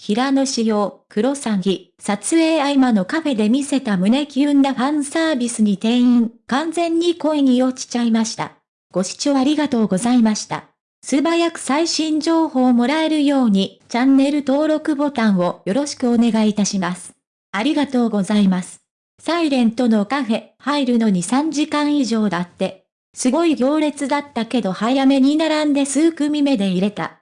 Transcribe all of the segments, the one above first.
平野仕様、黒詐欺、撮影合間のカフェで見せた胸キュンなファンサービスに店員、完全に恋に落ちちゃいました。ご視聴ありがとうございました。素早く最新情報をもらえるように、チャンネル登録ボタンをよろしくお願いいたします。ありがとうございます。サイレントのカフェ、入るのに3時間以上だって。すごい行列だったけど早めに並んで数組目で入れた。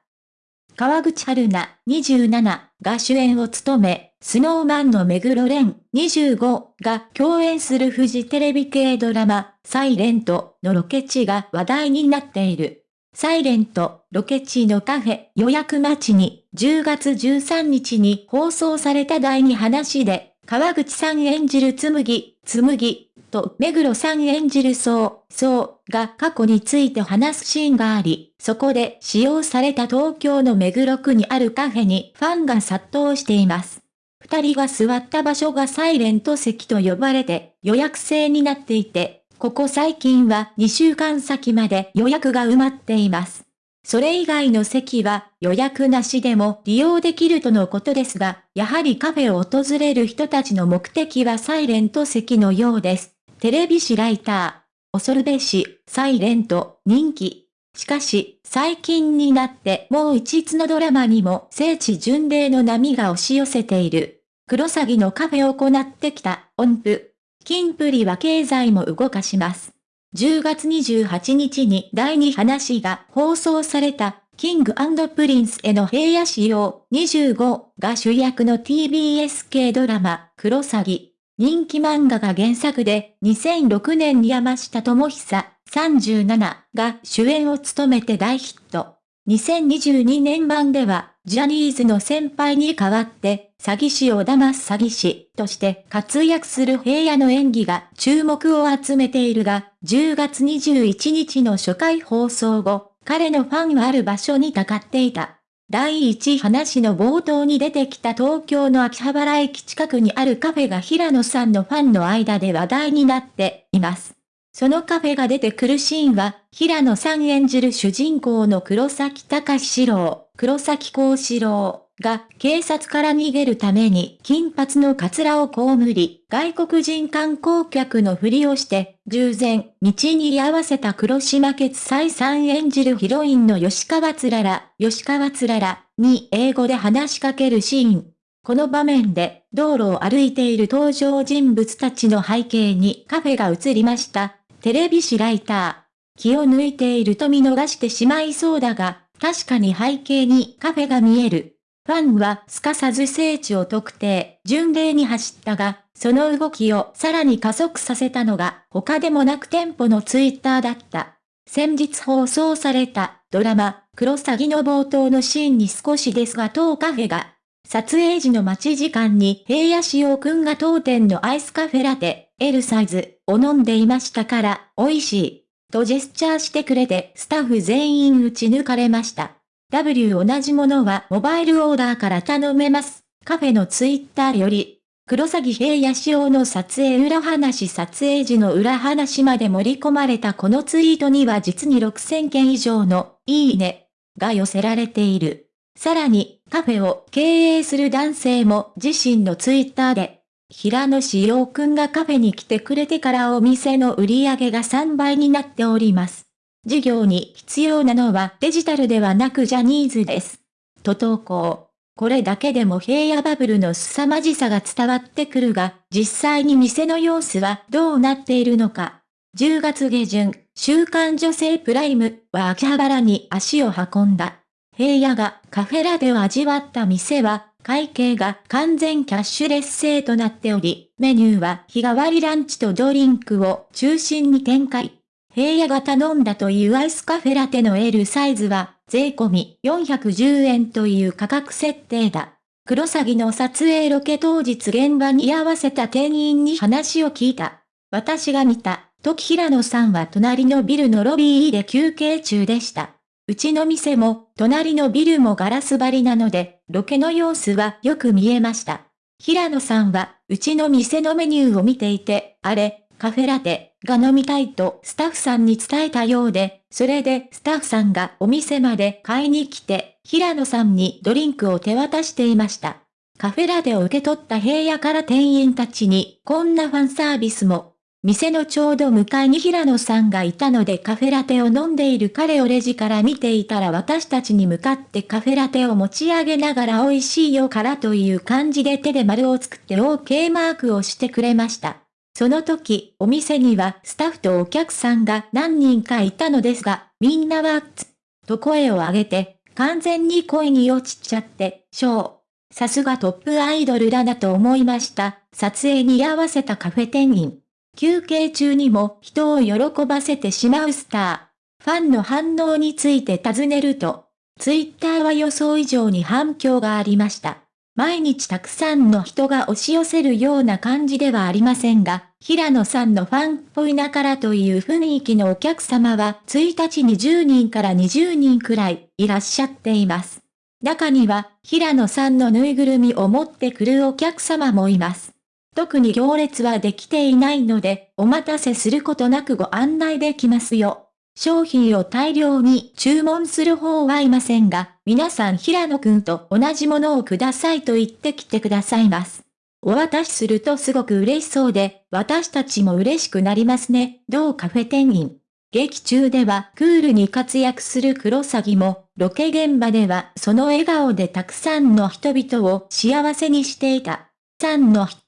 川口春奈、27が主演を務め、スノーマンの目黒蓮、25が共演するフジテレビ系ドラマ、サイレントのロケ地が話題になっている。サイレント、ロケ地のカフェ予約待ちに10月13日に放送された第2話で、川口さん演じるつむぎ、つむぎ、と目黒さん演じるそう、そうが過去について話すシーンがあり、そこで使用された東京の目黒区にあるカフェにファンが殺到しています。二人が座った場所がサイレント席と呼ばれて予約制になっていて、ここ最近は2週間先まで予約が埋まっています。それ以外の席は予約なしでも利用できるとのことですが、やはりカフェを訪れる人たちの目的はサイレント席のようです。テレビ誌ライター。恐るべし、サイレント、人気。しかし、最近になってもう一つのドラマにも聖地巡礼の波が押し寄せている。クロサギのカフェを行ってきた音符。キンプリは経済も動かします。10月28日に第2話が放送された、 King & Prince の平野紫耀25が主役の TBS 系ドラマ、クロサギ。人気漫画が原作で、2006年に山下智久37が主演を務めて大ヒット。2022年版では、ジャニーズの先輩に代わって、詐欺師を騙す詐欺師として活躍する平野の演技が注目を集めているが、10月21日の初回放送後、彼のファンはある場所にたかっていた。第一話の冒頭に出てきた東京の秋葉原駅近くにあるカフェが平野さんのファンの間で話題になっています。そのカフェが出てくるシーンは、平野さん演じる主人公の黒崎隆史郎、黒崎幸四郎が警察から逃げるために金髪のカツラを被り、外国人観光客のふりをして、従前、道に居合わせた黒島決裁さん演じるヒロインの吉川つらら、吉川つららに英語で話しかけるシーン。この場面で、道路を歩いている登場人物たちの背景にカフェが映りました。テレビ誌ライター。気を抜いていると見逃してしまいそうだが、確かに背景にカフェが見える。ファンはすかさず聖地を特定、巡礼に走ったが、その動きをさらに加速させたのが他でもなく店舗のツイッターだった。先日放送されたドラマ、クロサギの冒頭のシーンに少しですが当カフェが、撮影時の待ち時間に平野志陽くんが当店のアイスカフェラテ、L サイズを飲んでいましたから、美味しい。とジェスチャーしてくれてスタッフ全員打ち抜かれました。W 同じものはモバイルオーダーから頼めます。カフェのツイッターより、黒崎平野仕様の撮影裏話撮影時の裏話まで盛り込まれたこのツイートには実に6000件以上のいいねが寄せられている。さらに、カフェを経営する男性も自身のツイッターで、平野志陽くんがカフェに来てくれてからお店の売り上げが3倍になっております。事業に必要なのはデジタルではなくジャニーズです。と投稿。これだけでも平野バブルの凄まじさが伝わってくるが、実際に店の様子はどうなっているのか。10月下旬、週刊女性プライムは秋葉原に足を運んだ。平野がカフェラでを味わった店は会計が完全キャッシュレス制となっており、メニューは日替わりランチとドリンクを中心に展開。平野が頼んだというアイスカフェラテの L サイズは、税込み410円という価格設定だ。クロサギの撮影ロケ当日現場に居合わせた店員に話を聞いた。私が見た、時平野さんは隣のビルのロビーで休憩中でした。うちの店も、隣のビルもガラス張りなので、ロケの様子はよく見えました。平野さんは、うちの店のメニューを見ていて、あれ、カフェラテ、が飲みたいとスタッフさんに伝えたようで、それでスタッフさんがお店まで買いに来て、平野さんにドリンクを手渡していました。カフェラテを受け取った平野から店員たちに、こんなファンサービスも。店のちょうど向かいに平野さんがいたのでカフェラテを飲んでいる彼をレジから見ていたら私たちに向かってカフェラテを持ち上げながら美味しいよからという感じで手で丸を作って OK マークをしてくれました。その時、お店にはスタッフとお客さんが何人かいたのですが、みんなはつ、と声を上げて、完全に声に落ちちゃって、ショー。さすがトップアイドルだなと思いました。撮影に合わせたカフェ店員。休憩中にも人を喜ばせてしまうスター。ファンの反応について尋ねると、ツイッターは予想以上に反響がありました。毎日たくさんの人が押し寄せるような感じではありませんが、平野さんのファンっぽいなからという雰囲気のお客様は1日に10人から20人くらいいらっしゃっています。中には、平野さんのぬいぐるみを持ってくるお客様もいます。特に行列はできていないので、お待たせすることなくご案内できますよ。商品を大量に注文する方はいませんが、皆さん平野くんと同じものをくださいと言ってきてくださいます。お渡しするとすごく嬉しそうで、私たちも嬉しくなりますね。どうカフェ店員。劇中ではクールに活躍するクロサギも、ロケ現場ではその笑顔でたくさんの人々を幸せにしていた。さんの人